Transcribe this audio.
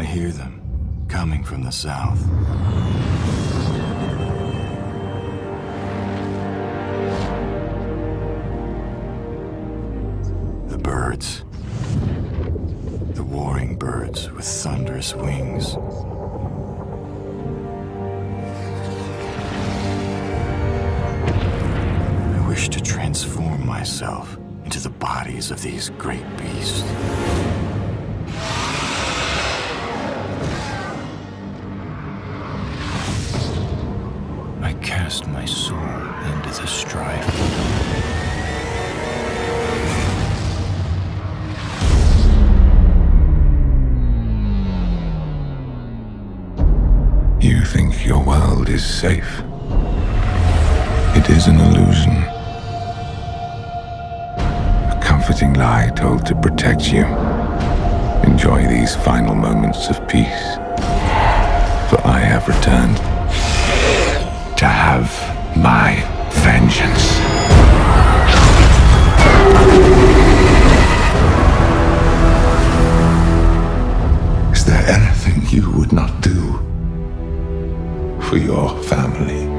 I hear them coming from the south. The birds. The warring birds with thunderous wings. I wish to transform myself into the bodies of these great beasts. Cast my soul into the strife. You think your world is safe. It is an illusion. A comforting lie told to protect you. Enjoy these final moments of peace. For I have returned have my vengeance. Is there anything you would not do for your family?